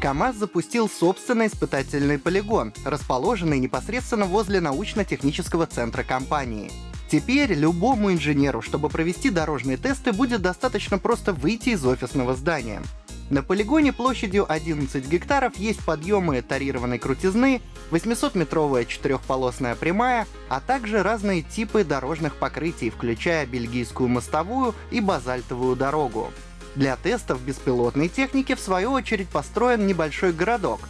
КАМАЗ запустил собственный испытательный полигон, расположенный непосредственно возле научно-технического центра компании. Теперь любому инженеру, чтобы провести дорожные тесты, будет достаточно просто выйти из офисного здания. На полигоне площадью 11 гектаров есть подъемы тарированной крутизны, 800-метровая четырехполосная прямая, а также разные типы дорожных покрытий, включая бельгийскую мостовую и базальтовую дорогу. Для тестов беспилотной техники, в свою очередь, построен небольшой городок.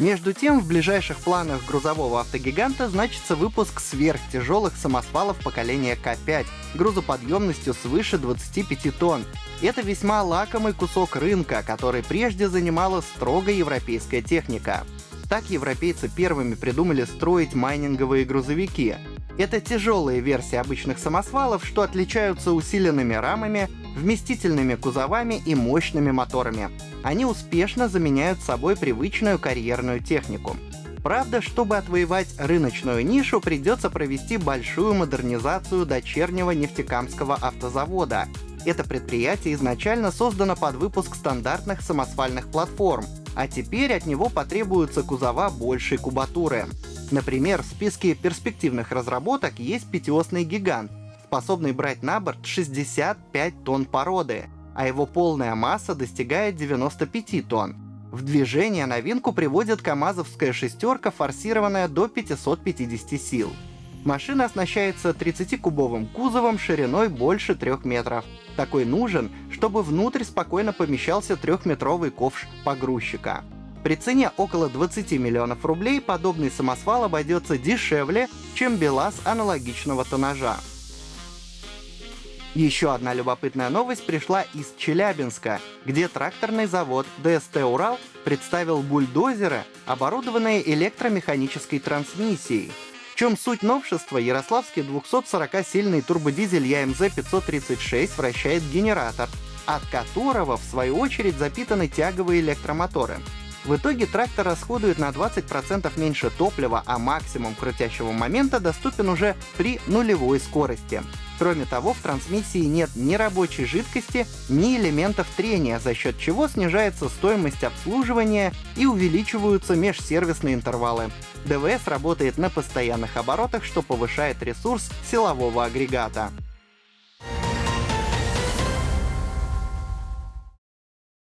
Между тем, в ближайших планах грузового автогиганта значится выпуск сверхтяжелых самосвалов поколения К5 грузоподъемностью свыше 25 тонн. Это весьма лакомый кусок рынка, который прежде занимала строго европейская техника. Так европейцы первыми придумали строить майнинговые грузовики. Это тяжелые версии обычных самосвалов, что отличаются усиленными рамами, вместительными кузовами и мощными моторами. Они успешно заменяют собой привычную карьерную технику. Правда, чтобы отвоевать рыночную нишу, придется провести большую модернизацию дочернего нефтекамского автозавода. Это предприятие изначально создано под выпуск стандартных самосвальных платформ, а теперь от него потребуются кузова большей кубатуры. Например, в списке перспективных разработок есть пятиосный гигант, способный брать на борт 65 тонн породы, а его полная масса достигает 95 тонн. В движение новинку приводит КАМАЗовская шестерка, форсированная до 550 сил. Машина оснащается 30-кубовым кузовом шириной больше 3 метров. Такой нужен, чтобы внутрь спокойно помещался трехметровый ковш погрузчика. При цене около 20 миллионов рублей подобный самосвал обойдется дешевле, чем БелАЗ аналогичного тоннажа. Еще одна любопытная новость пришла из Челябинска, где тракторный завод ДСТ «Урал» представил бульдозеры, оборудованные электромеханической трансмиссией. В чем суть новшества, ярославский 240-сильный турбодизель ЯМЗ-536 вращает генератор, от которого, в свою очередь, запитаны тяговые электромоторы. В итоге трактор расходует на 20% меньше топлива, а максимум крутящего момента доступен уже при нулевой скорости. Кроме того, в трансмиссии нет ни рабочей жидкости, ни элементов трения, за счет чего снижается стоимость обслуживания и увеличиваются межсервисные интервалы. ДВС работает на постоянных оборотах, что повышает ресурс силового агрегата.